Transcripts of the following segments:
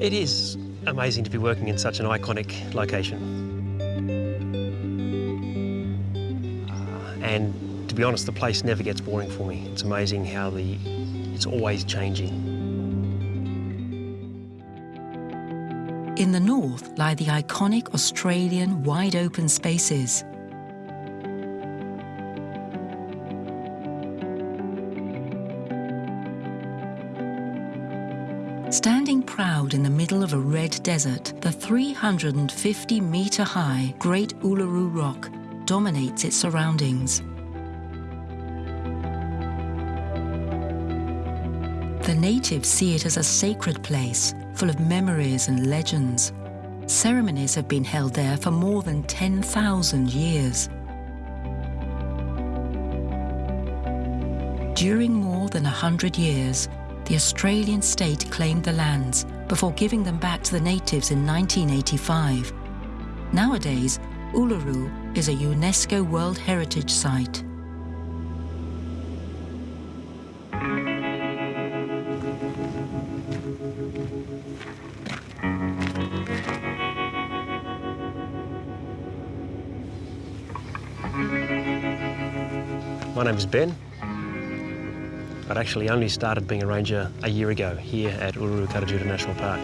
It is amazing to be working in such an iconic location. Uh, and to be honest, the place never gets boring for me. It's amazing how the it's always changing. In the north lie the iconic Australian wide open spaces. Standing proud in the middle of a red desert, the 350 metre high Great Uluru Rock dominates its surroundings. The natives see it as a sacred place, full of memories and legends. Ceremonies have been held there for more than 10,000 years. During more than a hundred years, the Australian state claimed the lands before giving them back to the natives in 1985. Nowadays, Uluru is a UNESCO World Heritage Site. My name is Ben. I'd actually only started being a ranger a year ago here at Uluru Kata Tjuta National Park.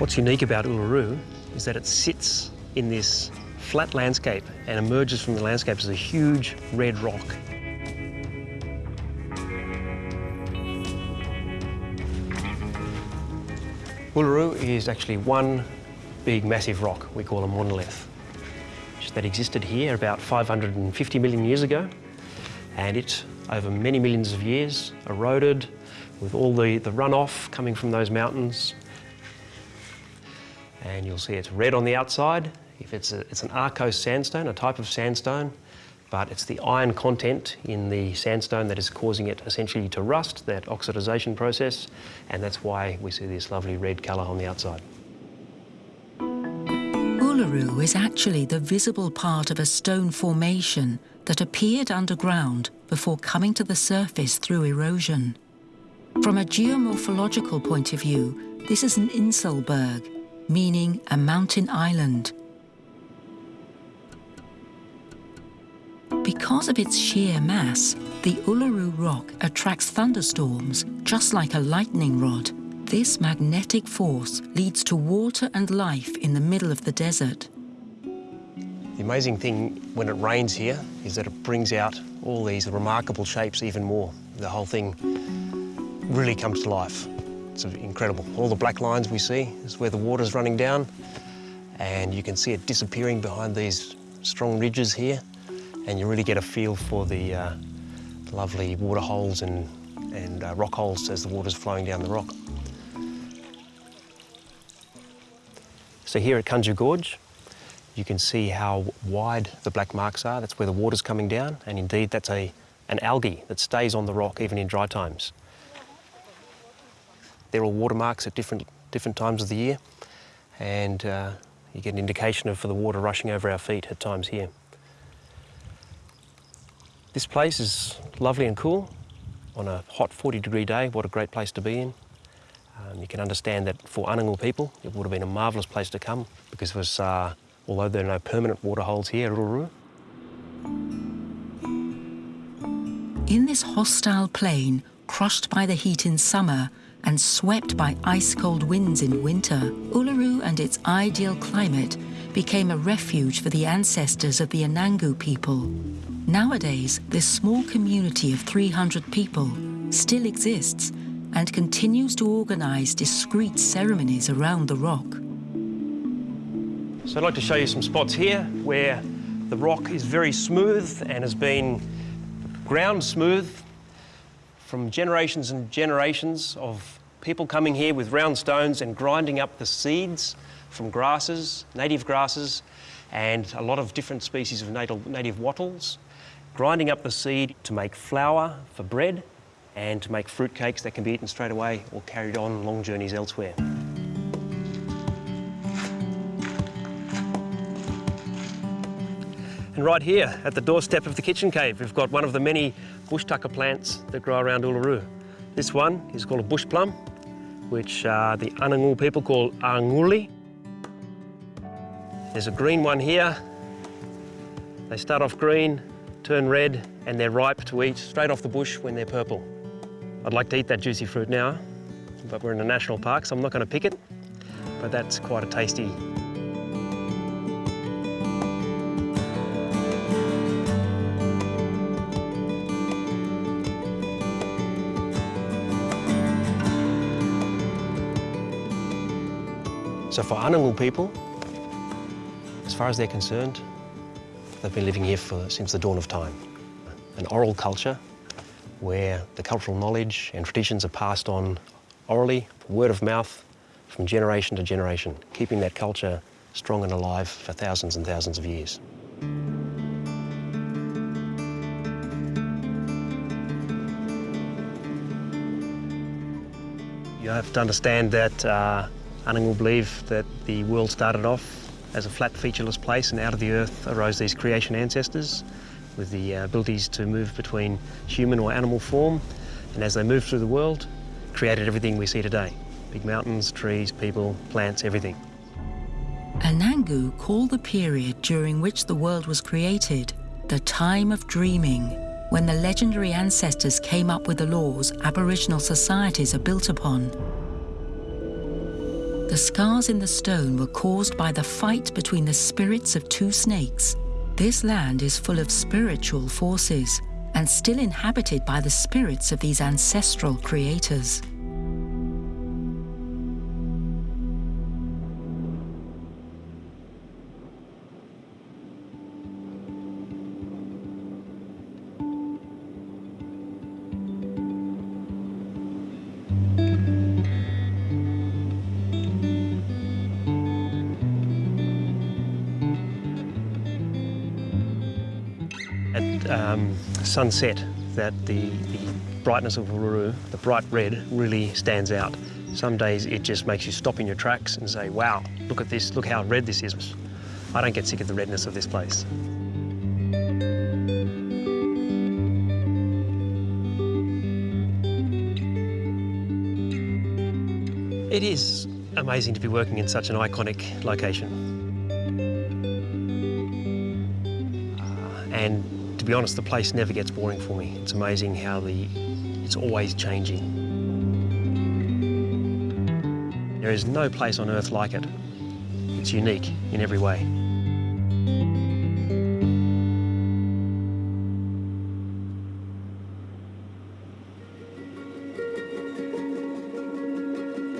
What's unique about Uluru is that it sits in this flat landscape and emerges from the landscape as a huge red rock. Uluru is actually one big massive rock. We call a monolith. That existed here about 550 million years ago and it over many millions of years eroded with all the, the runoff coming from those mountains. And you'll see it's red on the outside. If it's, a, it's an arkose sandstone, a type of sandstone but it's the iron content in the sandstone that is causing it essentially to rust, that oxidization process, and that's why we see this lovely red colour on the outside. Uluru is actually the visible part of a stone formation that appeared underground before coming to the surface through erosion. From a geomorphological point of view, this is an Inselberg, meaning a mountain island, Because of its sheer mass, the Uluru Rock attracts thunderstorms just like a lightning rod. This magnetic force leads to water and life in the middle of the desert. The amazing thing when it rains here is that it brings out all these remarkable shapes even more. The whole thing really comes to life. It's incredible. All the black lines we see is where the water's running down and you can see it disappearing behind these strong ridges here and you really get a feel for the, uh, lovely water holes and, and uh, rock holes as the water's flowing down the rock. So here at Kantju Gorge, you can see how wide the black marks are. That's where the water's coming down, and indeed that's a, an algae that stays on the rock even in dry times. They're all watermarks at different, different times of the year, and uh, you get an indication of for the water rushing over our feet at times here. This place is lovely and cool. On a hot 40 degree day, what a great place to be in. Um, you can understand that for Anangu people, it would have been a marvellous place to come because it was, uh, although there are no permanent water holes here at Uluru. In this hostile plain, crushed by the heat in summer and swept by ice-cold winds in winter, Uluru and its ideal climate became a refuge for the ancestors of the Anangu people. Nowadays, this small community of 300 people still exists and continues to organise discreet ceremonies around the rock. So I'd like to show you some spots here where the rock is very smooth and has been ground smooth from generations and generations of people coming here with round stones and grinding up the seeds from grasses, native grasses, and a lot of different species of native, native wattles grinding up the seed to make flour for bread and to make fruit cakes that can be eaten straight away or carried on long journeys elsewhere. And right here at the doorstep of the kitchen cave, we've got one of the many bush tucker plants that grow around Uluru. This one is called a bush plum, which uh, the Anangu people call arnguli. There's a green one here. They start off green, turn red, and they're ripe to eat straight off the bush when they're purple. I'd like to eat that juicy fruit now, but we're in a national park, so I'm not going to pick it, but that's quite a tasty So for Anangu people, as far as they're concerned, they've been living here for, since the dawn of time. An oral culture where the cultural knowledge and traditions are passed on orally, word of mouth, from generation to generation, keeping that culture strong and alive for thousands and thousands of years. You have to understand that uh, believe that the world started off as a flat, featureless place, and out of the earth arose these creation ancestors with the uh, abilities to move between human or animal form. And as they moved through the world, created everything we see today. Big mountains, trees, people, plants, everything. Anangu call the period during which the world was created the time of dreaming, when the legendary ancestors came up with the laws Aboriginal societies are built upon. The scars in the stone were caused by the fight between the spirits of two snakes. This land is full of spiritual forces and still inhabited by the spirits of these ancestral creators. Um, sunset, that the, the brightness of Uluru, the bright red, really stands out. Some days it just makes you stop in your tracks and say, wow, look at this, look how red this is. I don't get sick of the redness of this place. It is amazing to be working in such an iconic location. Uh, and to be honest, the place never gets boring for me. It's amazing how the it's always changing. There is no place on earth like it. It's unique in every way.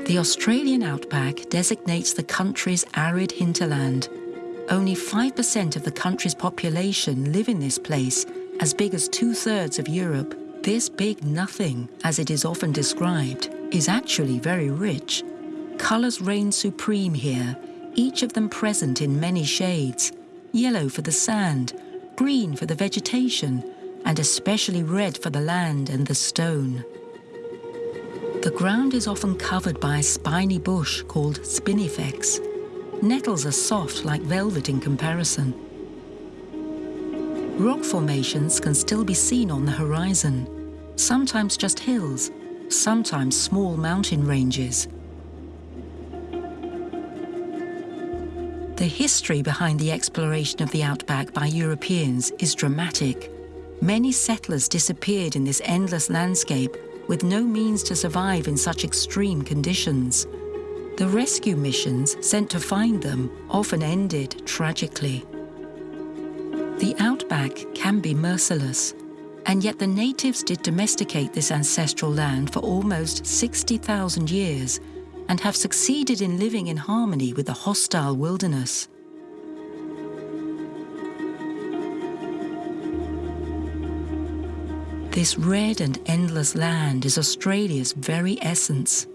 The Australian outback designates the country's arid hinterland. Only 5% of the country's population live in this place, as big as two thirds of Europe. This big nothing, as it is often described, is actually very rich. Colours reign supreme here, each of them present in many shades yellow for the sand, green for the vegetation, and especially red for the land and the stone. The ground is often covered by a spiny bush called spinifex. Nettles are soft like velvet in comparison. Rock formations can still be seen on the horizon, sometimes just hills, sometimes small mountain ranges. The history behind the exploration of the outback by Europeans is dramatic. Many settlers disappeared in this endless landscape with no means to survive in such extreme conditions. The rescue missions sent to find them often ended tragically. The outback can be merciless, and yet the natives did domesticate this ancestral land for almost 60,000 years and have succeeded in living in harmony with the hostile wilderness. This red and endless land is Australia's very essence.